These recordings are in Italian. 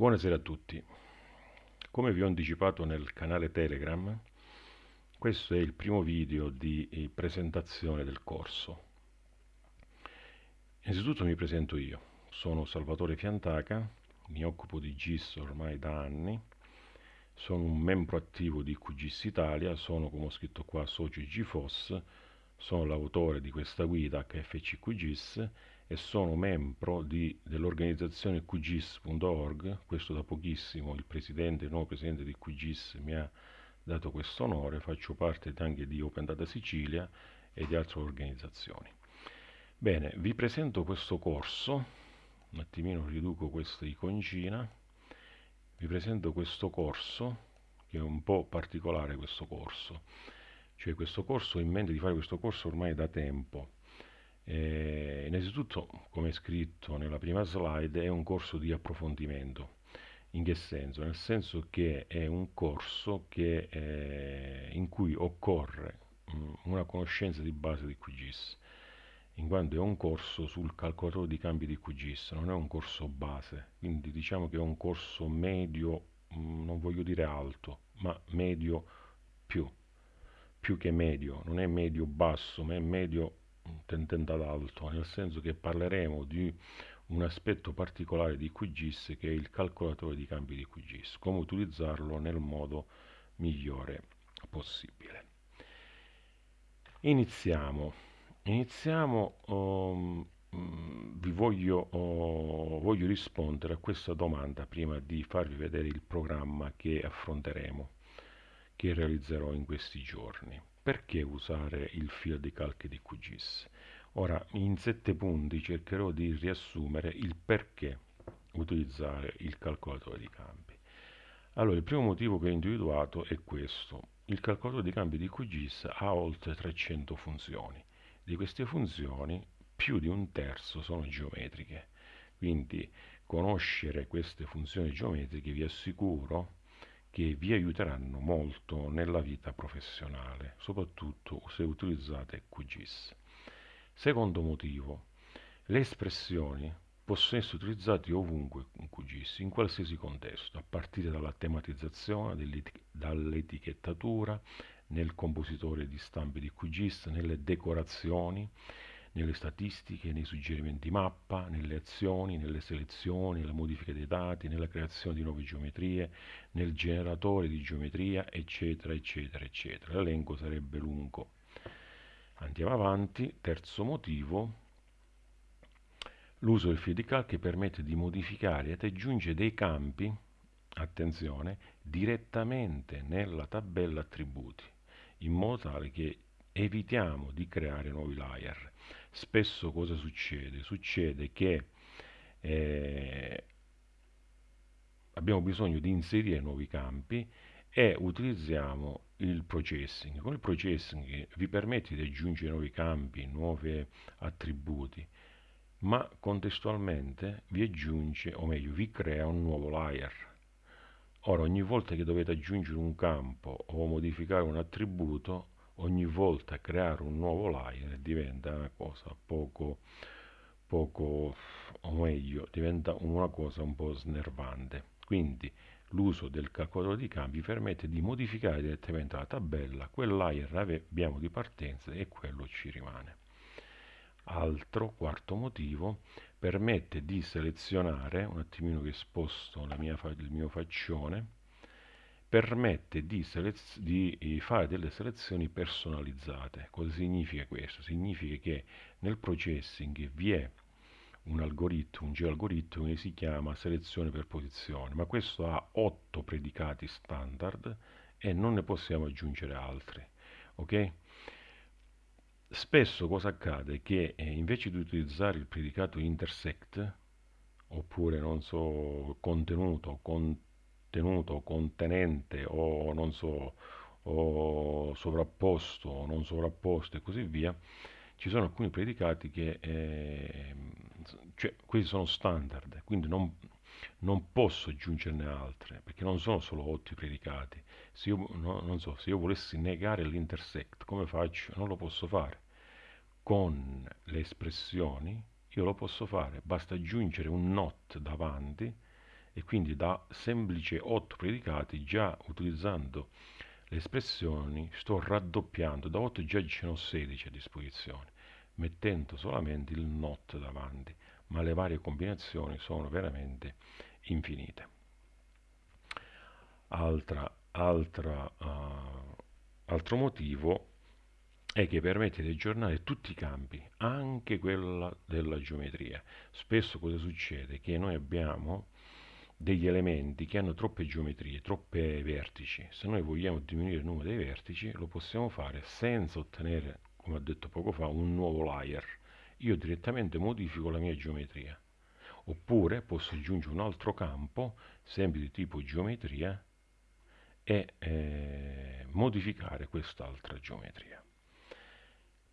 Buonasera a tutti. Come vi ho anticipato nel canale Telegram, questo è il primo video di eh, presentazione del corso. Innanzitutto mi presento io. Sono Salvatore Fiantaca, mi occupo di GIS ormai da anni, sono un membro attivo di QGIS Italia, sono, come ho scritto qua, socio GFOS, sono l'autore di questa guida HFC QGIS e sono membro dell'organizzazione QGIS.org, questo da pochissimo il presidente, il nuovo presidente di QGIS mi ha dato questo onore, faccio parte anche di Open Data Sicilia e di altre organizzazioni. Bene, vi presento questo corso, un attimino riduco questa iconcina, vi presento questo corso, che è un po' particolare questo corso, cioè questo corso ho in mente di fare questo corso ormai da tempo, eh, innanzitutto, come scritto nella prima slide, è un corso di approfondimento. In che senso? Nel senso che è un corso che, eh, in cui occorre mh, mm, una conoscenza di base di QGIS, in quanto è un corso sul calcolatore di cambi di QGIS, non è un corso base, quindi diciamo che è un corso medio, mh, mm, non voglio dire alto, ma medio più, più che medio, non è medio basso, ma è medio tendente ad alto, nel senso che parleremo di un aspetto particolare di QGIS che è il calcolatore di cambi di QGIS, come utilizzarlo nel modo migliore possibile. Iniziamo. Iniziamo, um, vi voglio, uh, voglio rispondere a questa domanda prima di farvi vedere il programma che affronteremo, che realizzerò in questi giorni perché usare il filo di calche di QGIS? Ora, in sette punti cercherò di riassumere il perché utilizzare il calcolatore di campi. Allora, il primo motivo che ho individuato è questo. Il calcolatore di campi di QGIS ha oltre 300 funzioni. Di queste funzioni, più di un terzo sono geometriche. Quindi, conoscere queste funzioni geometriche vi assicuro che vi aiuteranno molto nella vita professionale, soprattutto se utilizzate QGIS. Secondo motivo, le espressioni possono essere utilizzate ovunque in QGIS, in qualsiasi contesto, a partire dalla tematizzazione, dall'etichettatura, nel compositore di stampe di QGIS, nelle decorazioni, nelle statistiche, nei suggerimenti mappa, nelle azioni, nelle selezioni, nella modifica dei dati, nella creazione di nuove geometrie, nel generatore di geometria, eccetera, eccetera, eccetera. L'elenco sarebbe lungo. Andiamo avanti. Terzo motivo. L'uso del filo di calche permette di modificare ed aggiungere dei campi, attenzione, direttamente nella tabella attributi, in modo tale che evitiamo di creare nuovi layer spesso cosa succede? Succede che eh, abbiamo bisogno di inserire nuovi campi e utilizziamo il processing. Con il processing vi permette di aggiungere nuovi campi, nuovi attributi, ma contestualmente vi aggiunge, o meglio, vi crea un nuovo layer. Ora, ogni volta che dovete aggiungere un campo o modificare un attributo, ogni volta creare un nuovo layer diventa una cosa poco, poco, o meglio, diventa una cosa un po' snervante. Quindi l'uso del calcolatore di cambi permette di modificare direttamente la tabella, quel layer abbiamo di partenza e quello ci rimane. Altro, quarto motivo, permette di selezionare, un attimino che sposto mia, il mio faccione, permette di, di, eh, fare delle selezioni personalizzate. Cosa significa questo? Significa che nel processing vi è un algoritmo, un geoalgoritmo che si chiama selezione per posizione, ma questo ha otto predicati standard e non ne possiamo aggiungere altri. Ok? Spesso cosa accade? Che eh, invece di utilizzare il predicato intersect, oppure non so, contenuto, contenuto, tenuto, contenente o non so, o sovrapposto o non sovrapposto e così via, ci sono alcuni predicati che eh, cioè, questi sono standard, quindi non, non, posso aggiungerne altre, perché non sono solo 8 predicati. Se io, no, non so, se io volessi negare l'intersect, come faccio? Non lo posso fare. Con le espressioni io lo posso fare, basta aggiungere un not davanti e quindi da semplice 8 predicati già utilizzando le espressioni sto raddoppiando, da 8 già ne ho 16 a disposizione, mettendo solamente il not davanti, ma le varie combinazioni sono veramente infinite. Altra, altra, uh, altro motivo è che permette di aggiornare tutti i campi, anche quella della geometria. Spesso cosa succede? Che noi abbiamo degli elementi che hanno troppe geometrie, troppe vertici. Se noi vogliamo diminuire il numero dei vertici, lo possiamo fare senza ottenere, come ho detto poco fa, un nuovo layer. Io direttamente modifico la mia geometria. Oppure posso aggiungere un altro campo, sempre di tipo geometria, e eh, modificare quest'altra geometria.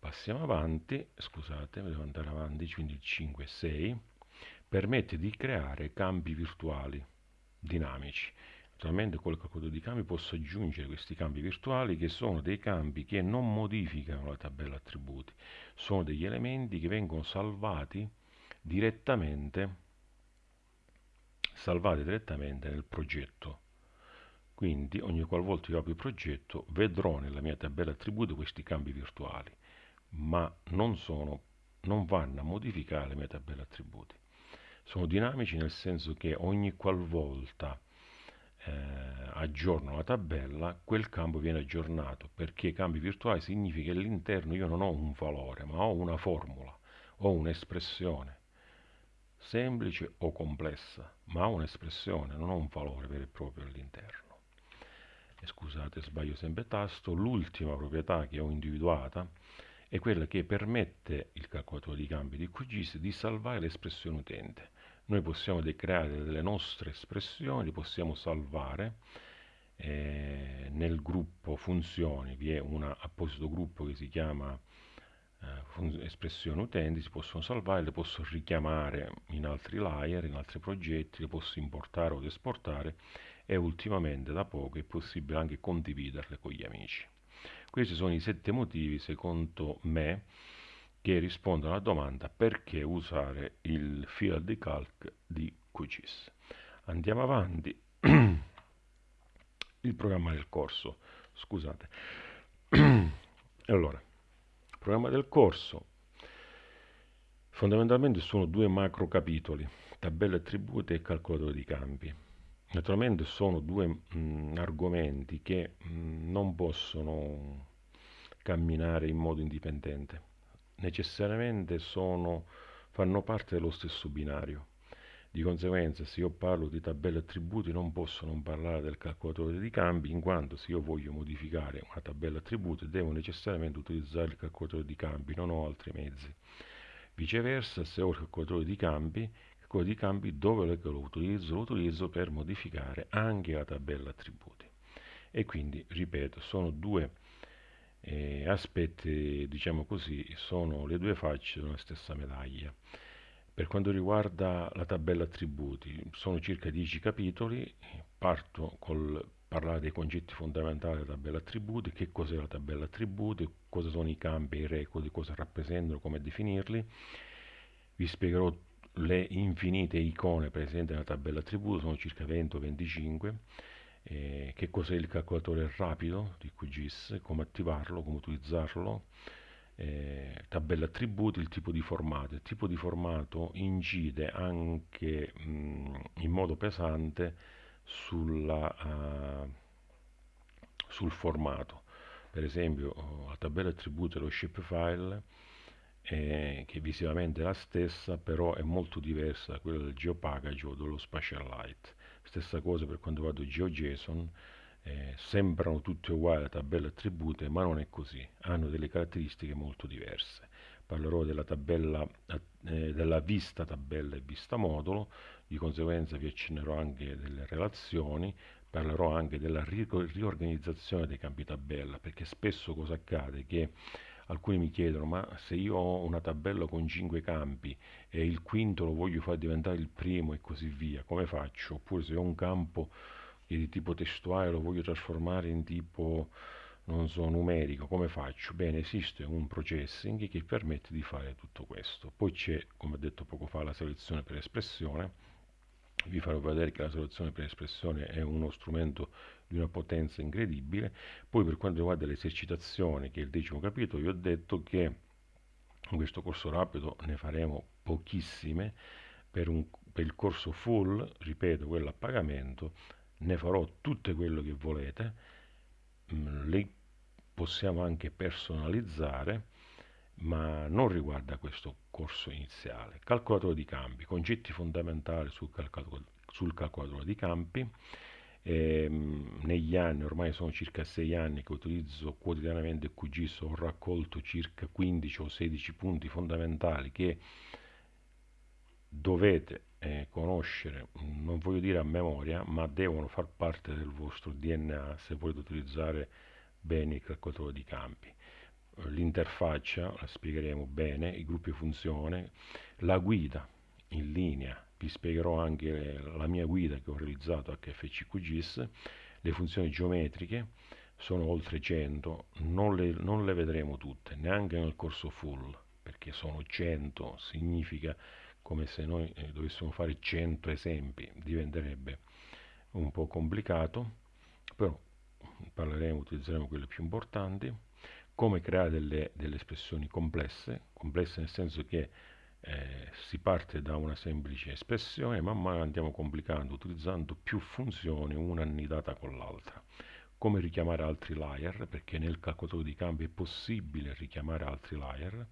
Passiamo avanti, scusate, devo andare avanti, quindi il 5 e 6 permette di creare campi virtuali dinamici. Naturalmente con il calcolatore di campi posso aggiungere questi campi virtuali che sono dei campi che non modificano la tabella attributi, sono degli elementi che vengono salvati direttamente, salvati direttamente nel progetto. Quindi ogni qualvolta io apro il progetto vedrò nella mia tabella attributi questi campi virtuali, ma non, sono, non vanno a modificare la mia tabella attributi sono dinamici nel senso che ogni qualvolta eh, aggiorno la tabella, quel campo viene aggiornato, perché campi virtuali significa che all'interno io non ho un valore, ma ho una formula, ho un'espressione, semplice o complessa, ma ho un'espressione, non ho un valore vero e proprio all'interno. Scusate, sbaglio sempre tasto, l'ultima proprietà che ho individuata è quella che permette il calcolatore di cambi di QGIS di salvare l'espressione utente noi possiamo creare delle nostre espressioni, le possiamo salvare eh, nel gruppo funzioni, vi è un apposito gruppo che si chiama eh, espressioni utenti, si possono salvare, le posso richiamare in altri layer, in altri progetti, le posso importare o esportare e ultimamente da poco è possibile anche condividerle con gli amici. Questi sono i sette motivi, secondo me, che rispondono alla domanda perché usare il field di calc di QGIS. Andiamo avanti. il programma del corso, scusate. allora, il programma del corso fondamentalmente sono due macro capitoli, tabelle attributi e calcolatore di campi. Naturalmente sono due mh, argomenti che mh, non possono camminare in modo indipendente necessariamente sono, fanno parte dello stesso binario. Di conseguenza, se io parlo di tabelle attributi, non posso non parlare del calcolatore di cambi, in quanto se io voglio modificare una tabella attributi, devo necessariamente utilizzare il calcolatore di cambi, non ho altri mezzi. Viceversa, se ho il calcolatore di cambi, il calcolatore di cambi dove lo utilizzo? Lo utilizzo per modificare anche la tabella attributi. E quindi, ripeto, sono due eh, aspetti, diciamo così, sono le due facce una stessa medaglia. Per quanto riguarda la tabella attributi, sono circa 10 capitoli, parto col parlare dei concetti fondamentali della tabella attributi, che cos'è la tabella attributi, cosa sono i campi, i record, cosa rappresentano, come definirli. Vi spiegherò le infinite icone presenti nella tabella attributi, sono circa 20 o 25 eh, che cos'è il calcolatore rapido di QGIS, come attivarlo, come utilizzarlo, eh, tabella attributi, il tipo di formato. Il tipo di formato incide anche mh, in modo pesante sulla, uh, sul formato. Per esempio la tabella attributi è lo shapefile eh, che visivamente è la stessa, però è molto diversa da quella del geopackage o dello spatialite. Stessa cosa per quanto riguarda GeoJSON, eh, sembrano tutte uguali a tabelle attribute, ma non è così, hanno delle caratteristiche molto diverse. Parlerò della, tabella, eh, della vista tabella e vista modulo, di conseguenza vi accennerò anche delle relazioni, parlerò anche della riorganizzazione dei campi tabella, perché spesso cosa accade? Che alcuni mi chiedono ma se io ho una tabella con 5 campi e il quinto lo voglio far diventare il primo e così via, come faccio? Oppure se ho un campo che è di tipo testuale lo voglio trasformare in tipo non so, numerico, come faccio? Bene, esiste un processing che permette di fare tutto questo. Poi c'è, come ho detto poco fa, la selezione per espressione, vi farò vedere che la soluzione per espressione è uno strumento di una potenza incredibile. Poi per quanto riguarda l'esercitazione, che è il decimo capitolo, vi ho detto che in questo corso rapido ne faremo pochissime, per, un, per il corso full, ripeto, quello a pagamento, ne farò tutte quello che volete, mm, le possiamo anche personalizzare, ma non riguarda questo corso iniziale. Calcolatore di campi, concetti fondamentali sul, calcolatore, sul calcolatore di campi. Eh, negli anni, ormai sono circa 6 anni che utilizzo quotidianamente QGIS, ho raccolto circa 15 o 16 punti fondamentali che dovete eh, conoscere, non voglio dire a memoria, ma devono far parte del vostro DNA se volete utilizzare bene il calcolatore di campi l'interfaccia, la spiegheremo bene, i gruppi funzione, la guida in linea, vi spiegherò anche la mia guida che ho realizzato HFCQGIS, le funzioni geometriche, sono oltre 100, non le, non le vedremo tutte, neanche nel corso full, perché sono 100, significa come se noi eh, dovessimo fare 100 esempi, diventerebbe un po' complicato, però parleremo, utilizzeremo quelle più importanti come creare delle, delle espressioni complesse, complesse nel senso che eh, si parte da una semplice espressione, man mano andiamo complicando, utilizzando più funzioni, una annidata con l'altra. Come richiamare altri layer, perché nel calcolatore di campi è possibile richiamare altri layer.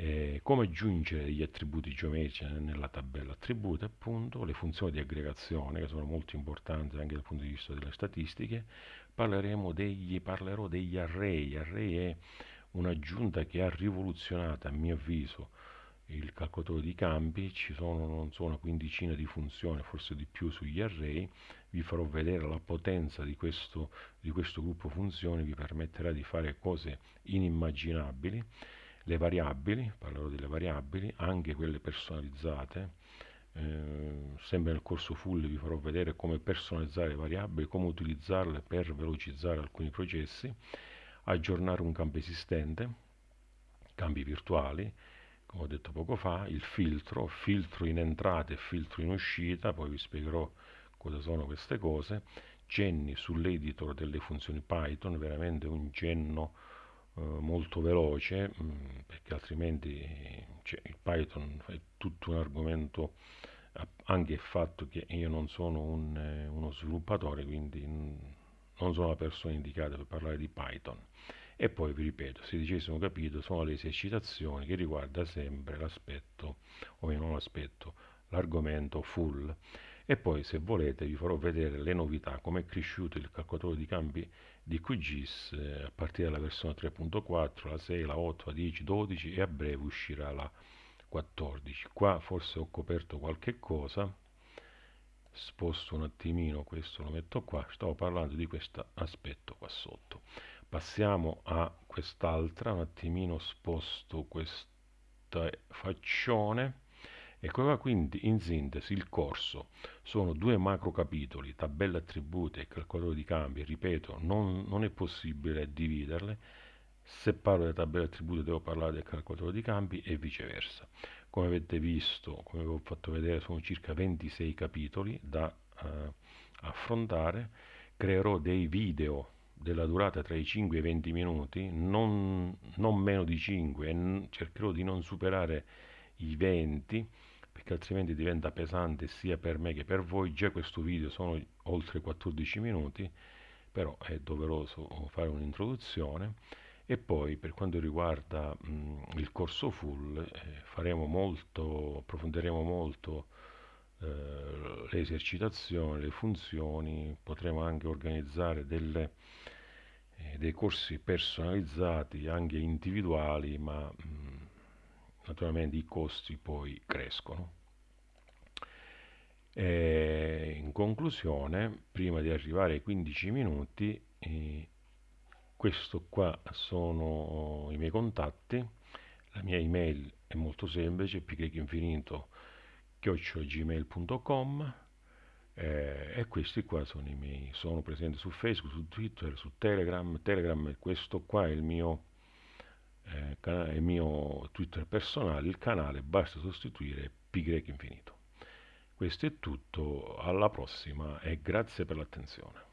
Eh, come aggiungere degli attributi geometrici nella tabella? Attributi, appunto, le funzioni di aggregazione, che sono molto importanti anche dal punto di vista delle statistiche, degli, parlerò degli array. Array è un'aggiunta che ha rivoluzionato, a mio avviso, il calcolatore di campi, ci sono non so una quindicina di funzioni, forse di più sugli array, vi farò vedere la potenza di questo, di questo gruppo funzioni, vi permetterà di fare cose inimmaginabili, le variabili, parlerò delle variabili, anche quelle personalizzate, eh, sempre nel corso full vi farò vedere come personalizzare le variabili, come utilizzarle per velocizzare alcuni processi, aggiornare un campo esistente, campi virtuali, come ho detto poco fa, il filtro, filtro in entrata e filtro in uscita, poi vi spiegherò cosa sono queste cose, cenni sull'editor delle funzioni Python, veramente un cenno eh, molto veloce, mm, perché altrimenti cioè, il Python è tutto un argomento anche il fatto che io non sono un, eh, uno sviluppatore, quindi non sono la persona indicata per parlare di Python. E poi vi ripeto, sedicesimo capitolo sono le esercitazioni che riguarda sempre l'aspetto, o meno l'aspetto, l'argomento full. E poi se volete vi farò vedere le novità, come è cresciuto il calcolatore di campi di QGIS eh, a partire dalla versione 3.4, la 6, la 8, la 10, 12 e a breve uscirà la 14 qua forse ho coperto qualche cosa. Sposto un attimino questo lo metto qua. Stavo parlando di questo aspetto qua sotto. Passiamo a quest'altra un attimino sposto questa faccione ecco qua quindi in sintesi il corso sono due macro capitoli tabelle attributi e calcolatore di cambi ripeto non, non è possibile dividerle se parlo delle tabelle attributi devo parlare del calcolatore di campi e viceversa. Come avete visto, come vi ho fatto vedere, sono circa 26 capitoli da eh, affrontare. Creerò dei video della durata tra i 5 e i 20 minuti, non, non meno di 5, e cercherò di non superare i 20 perché altrimenti diventa pesante sia per me che per voi. Già questo video sono oltre 14 minuti, però è doveroso fare un'introduzione e poi per quanto riguarda mh, il corso full eh, faremo molto, approfondiremo molto eh, le esercitazioni, le funzioni, potremo anche organizzare delle, eh, dei corsi personalizzati, anche individuali, ma mh, naturalmente i costi poi crescono. E in conclusione, prima di arrivare ai 15 minuti, eh, questo qua sono i miei contatti la mia email è molto semplice picrecinfinito chiocciolagmail.com eh, e questi qua sono i miei sono presente su facebook su twitter su telegram telegram questo qua è il mio eh, il mio twitter personale il canale basta sostituire pigrecinfinito Questo è tutto, alla prossima e grazie per l'attenzione.